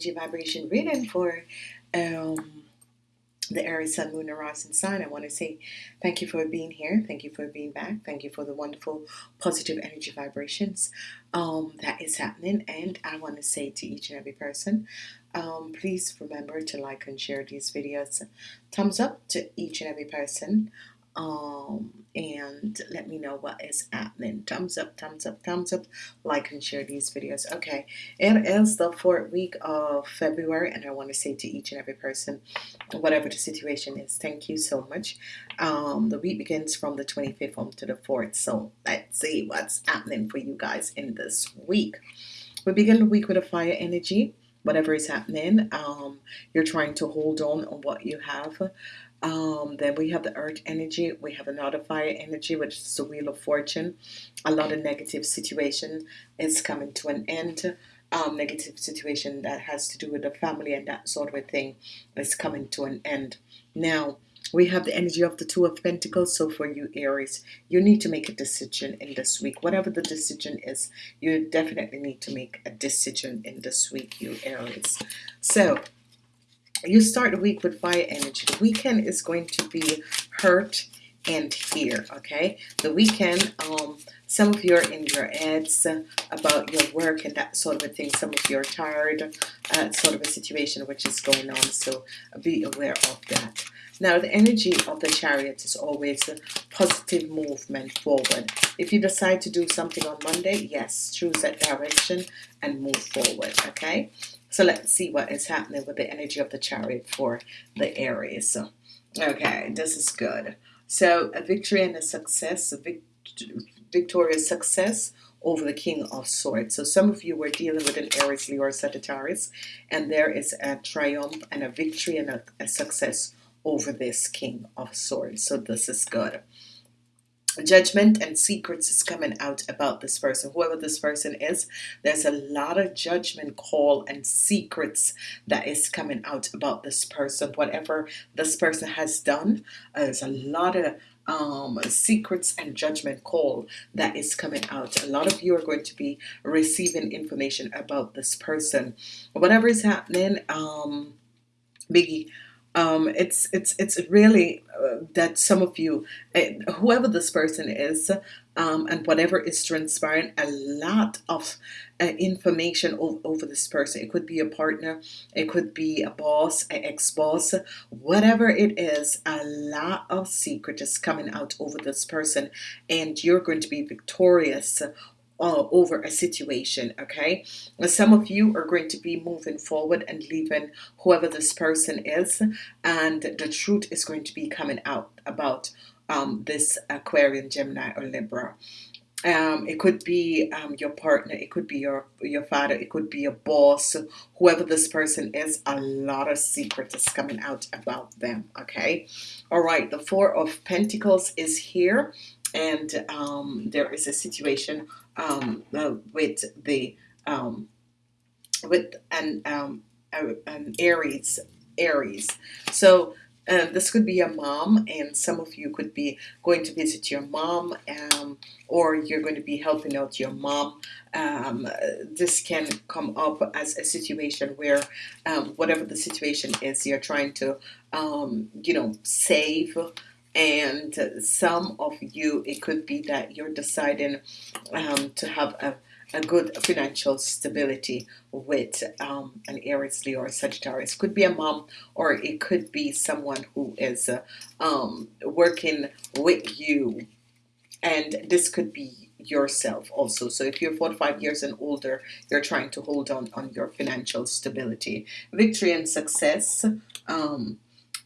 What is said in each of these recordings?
energy vibration reading for um, the Aries Sun, Moon, and Rising sign. I want to say thank you for being here. Thank you for being back. Thank you for the wonderful positive energy vibrations um, that is happening. And I want to say to each and every person, um, please remember to like and share these videos. Thumbs up to each and every person um, and let me know what is happening. Thumbs up, thumbs up, thumbs up, like and share these videos. Okay, it is the fourth week of February, and I want to say to each and every person, whatever the situation is, thank you so much. Um, the week begins from the 25th on to the 4th, so let's see what's happening for you guys in this week. We begin the week with a fire energy whatever is happening um, you're trying to hold on on what you have um, then we have the earth energy. We have another fire energy which is the wheel of fortune. A lot of negative situation is coming to an end. Um, negative situation that has to do with the family and that sort of a thing is coming to an end. Now we have the energy of the two of Pentacles. So for you Aries you need to make a decision in this week. Whatever the decision is you definitely need to make a decision in this week you Aries. So you start the week with fire energy. The weekend is going to be hurt and here okay? The weekend um some of you are in your heads about your work and that sort of a thing. Some of you are tired uh, sort of a situation which is going on so be aware of that. Now the energy of the chariot is always a positive movement forward. If you decide to do something on Monday yes choose that direction and move forward okay so let's see what is happening with the energy of the chariot for the Aries. Okay, this is good. So a victory and a success, a vict victorious success over the King of Swords. So some of you were dealing with an Aries, Leo, or Sagittarius, and there is a triumph and a victory and a, a success over this King of Swords. So this is good judgment and secrets is coming out about this person. Whoever this person is there's a lot of judgment call and secrets that is coming out about this person. Whatever this person has done uh, there's a lot of um, secrets and judgment call that is coming out. A lot of you are going to be receiving information about this person. Whatever is happening um, Biggie um, it's it's it's really uh, that some of you uh, whoever this person is um, and whatever is transpiring a lot of uh, information over, this person. It could be a partner it could be a boss an ex-boss whatever it is a lot of secret is coming out over this person. And you're going to be victorious uh, over a situation okay? Some of you are going to be moving forward and leaving whoever this person is and the truth is going to be coming out about um, this Aquarian Gemini or Libra. Um, it could be um, your partner it could be your your father it could be your boss whoever this person is a lot of secret is coming out about them okay? All right the four of Pentacles is here and um, there is a situation um, uh, with the um, with an, um, an Aries Aries. So uh, this could be a mom and some of you could be going to visit your mom um, or you're going to be helping out your mom. Um, this can come up as a situation where um, whatever the situation is you're trying to um, you know save and some of you it could be that you're deciding um, to have a, a good financial stability with um, an Aries Leo or Sagittarius. Could be a mom or it could be someone who is uh, um, working with you. And this could be yourself also. So if you're 45 years and older you're trying to hold on on your financial stability. Victory and success um,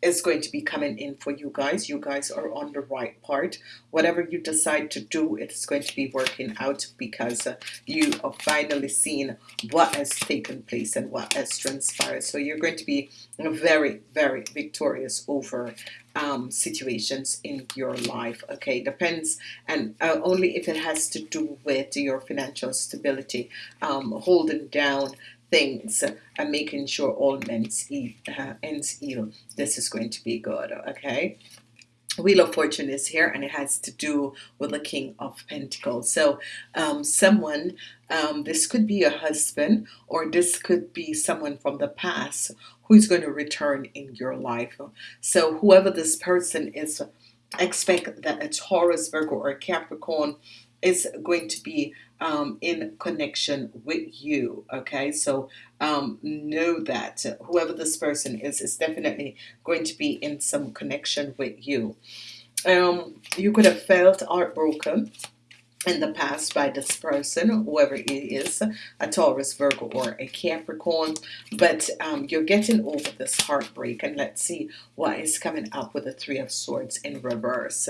is going to be coming in for you guys. You guys are on the right part. Whatever you decide to do it's going to be working out because uh, you are finally seeing what has taken place and what has transpired. So you're going to be very very victorious over um, situations in your life okay? Depends and uh, only if it has to do with your financial stability um, holding down things and making sure all men's uh, ends heal this is going to be good okay Wheel of Fortune is here, and it has to do with the King of Pentacles. So, um, someone, um, this could be a husband, or this could be someone from the past who's going to return in your life. So, whoever this person is, expect that a Taurus, Virgo, or a Capricorn is going to be um, in connection with you. Okay, so um, know that whoever this person is is definitely going to be in some connection with you. Um, you could have felt heartbroken in the past by this person, whoever it is, a Taurus, Virgo, or a Capricorn, but um, you're getting over this heartbreak. And let's see what is coming up with the Three of Swords in reverse.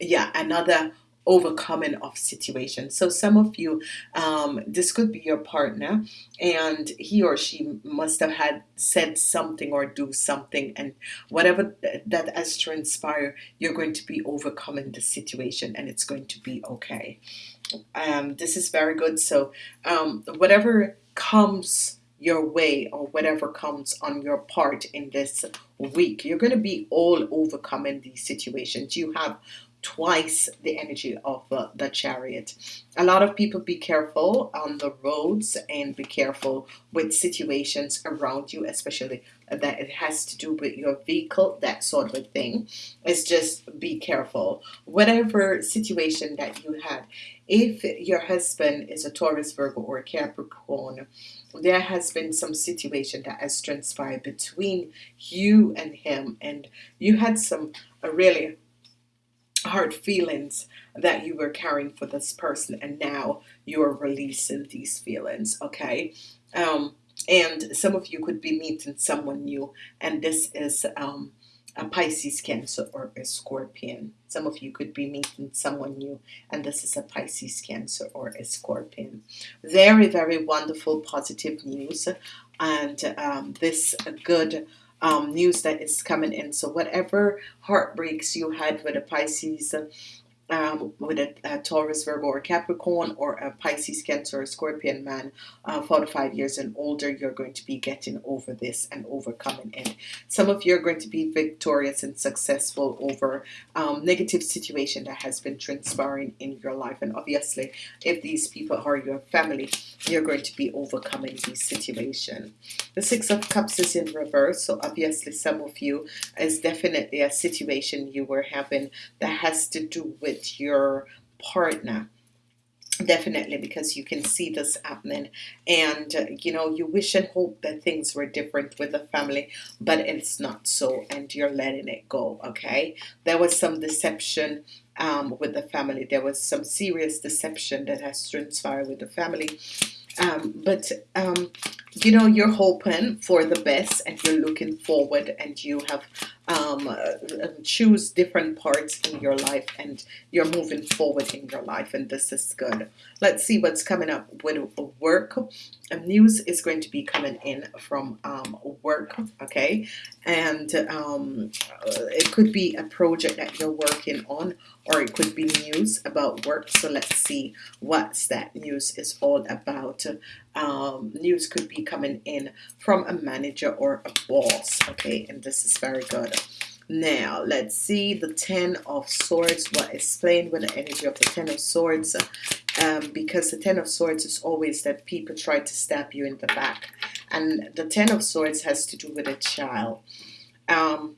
Yeah, another overcoming of situations. So some of you, um, this could be your partner, and he or she must have had said something or do something, and whatever that has transpired, you're going to be overcoming the situation, and it's going to be okay. Um, this is very good. So um, whatever comes your way or whatever comes on your part in this week you're going to be all overcoming these situations you have twice the energy of uh, the chariot. A lot of people be careful on the roads and be careful with situations around you, especially that it has to do with your vehicle, that sort of thing. It's just be careful. Whatever situation that you had, if your husband is a Taurus, Virgo, or Capricorn, there has been some situation that has transpired between you and him, and you had some really hard feelings that you were carrying for this person and now you're releasing these feelings okay? Um, and some of you could be meeting someone new and this is um, a Pisces Cancer or a Scorpion. Some of you could be meeting someone new and this is a Pisces Cancer or a Scorpion. Very very wonderful positive news and um, this good um, news that is coming in. So whatever heartbreaks you had with a Pisces, um, with a, a, Taurus, Virgo, or Capricorn, or a Pisces, Cancer, or a Scorpion man, uh, four to five years and older, you're going to be getting over this and overcoming it. Some of you are going to be victorious and successful over um, negative situation that has been transpiring in your life. And obviously, if these people are your family, you're going to be overcoming this situation. The Six of Cups is in reverse, so obviously some of you is definitely a situation you were having that has to do with with your partner. Definitely because you can see this happening. And uh, you know you wish and hope that things were different with the family but it's not so and you're letting it go okay? There was some deception um, with the family. There was some serious deception that has transpired with the family. Um, but um, you know you're hoping for the best and you're looking forward and you have um, uh, choose different parts in your life and you're moving forward in your life and this is good. Let's see what's coming up with work. News is going to be coming in from um, work okay? And um, it could be a project that you're working on or it could be news about work. So let's see what's that news is all about. Um, news could be coming in from a manager or a boss. Okay and this is very good. Now let's see the ten of swords. What explained with the energy of the ten of swords? Um, because the ten of swords is always that people try to stab you in the back. And the ten of swords has to do with a child. Um,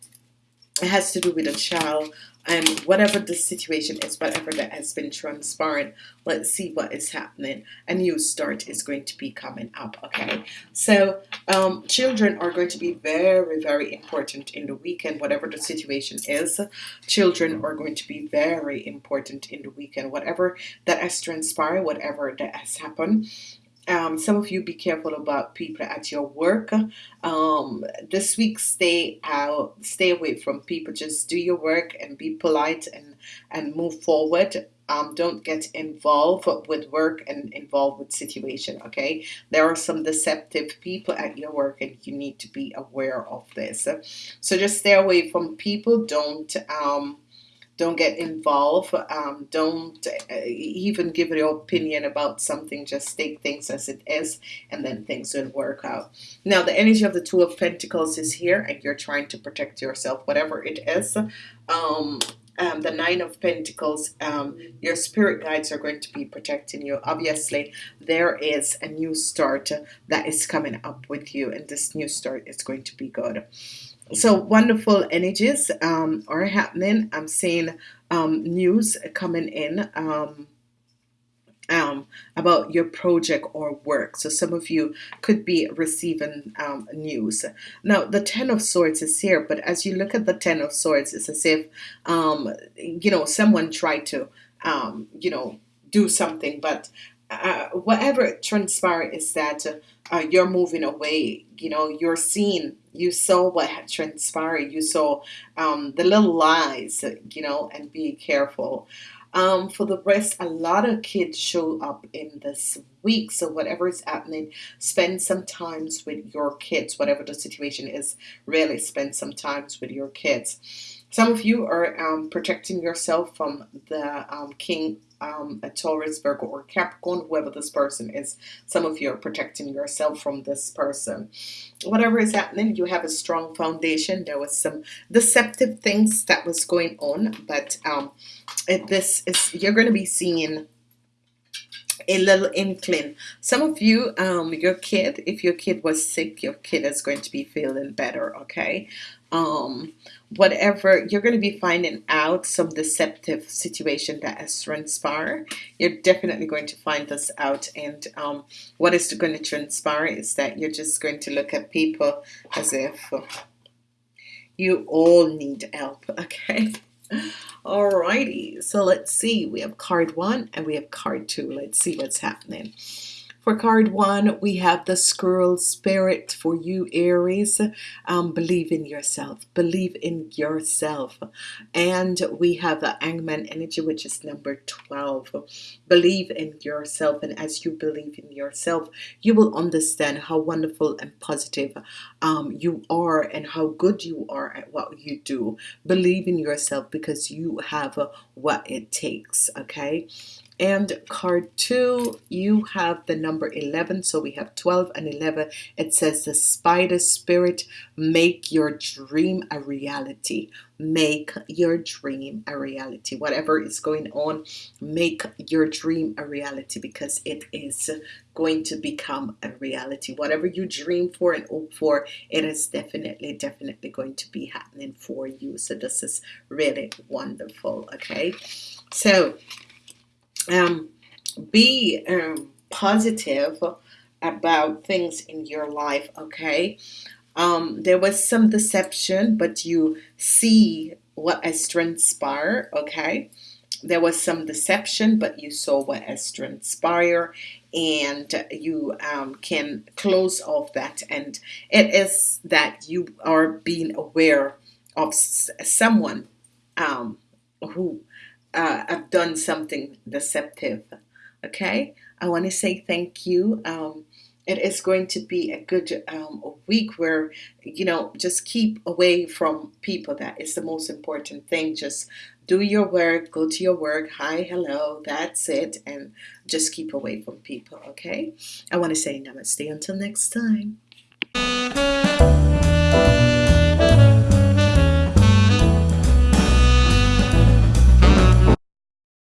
it has to do with a child and whatever the situation is, whatever that has been transparent, let's see what is happening. A new start is going to be coming up. Okay, so um, children are going to be very, very important in the weekend, whatever the situation is. Children are going to be very important in the weekend, whatever that has transpired, whatever that has happened. Um, some of you be careful about people at your work. Um, this week, stay out, stay away from people. Just do your work and be polite and and move forward. Um, don't get involved with work and involved with situation. Okay, there are some deceptive people at your work, and you need to be aware of this. So just stay away from people. Don't um, don't get involved. Um, don't uh, even give your opinion about something. Just take things as it is, and then things will work out. Now, the energy of the Two of Pentacles is here, and you're trying to protect yourself, whatever it is. Um, um, the Nine of Pentacles, um, your spirit guides are going to be protecting you. Obviously, there is a new start that is coming up with you, and this new start is going to be good. So wonderful energies um, are happening. I'm seeing um, news coming in. Um, um, about your project or work. So some of you could be receiving um, news. Now the Ten of Swords is here, but as you look at the Ten of Swords, it's as if um, you know someone tried to um, you know do something, but uh, whatever transpired is that uh, you're moving away. You know, you're seeing, you saw what had transpired. You saw um, the little lies, you know, and be careful. Um, for the rest, a lot of kids show up in this week. So whatever is happening, spend some times with your kids. Whatever the situation is, really spend some times with your kids. Some of you are um, protecting yourself from the um, King, um, a Taurus, Virgo, or Capricorn, whoever this person is. Some of you are protecting yourself from this person. Whatever is happening, you have a strong foundation. There was some deceptive things that was going on, but um, this is you're going to be seeing a little inkling. Some of you, um, your kid, if your kid was sick, your kid is going to be feeling better, okay? Um, whatever, you're going to be finding out some deceptive situation that has transpired. You're definitely going to find this out. And um, what is going to transpire is that you're just going to look at people as if you all need help, okay? Alrighty, so let's see. We have card one and we have card two. Let's see what's happening. For card one, we have the squirrel spirit for you, Aries. Um, believe in yourself. Believe in yourself. And we have the Hangman energy, which is number 12. Believe in yourself. And as you believe in yourself, you will understand how wonderful and positive um, you are and how good you are at what you do. Believe in yourself because you have uh, what it takes. Okay and card two you have the number 11 so we have 12 and 11 it says the spider spirit make your dream a reality. Make your dream a reality. Whatever is going on make your dream a reality because it is going to become a reality. Whatever you dream for and hope for it is definitely definitely going to be happening for you. So this is really wonderful okay? So um, be um, positive about things in your life okay? Um, there was some deception but you see what has transpired okay? There was some deception but you saw what has transpired and you um, can close off that. And it is that you are being aware of someone um, who uh, I've done something deceptive. Okay, I want to say thank you. Um, it is going to be a good um, week where you know just keep away from people. That is the most important thing. Just do your work, go to your work. Hi, hello, that's it, and just keep away from people. Okay, I want to say namaste until next time.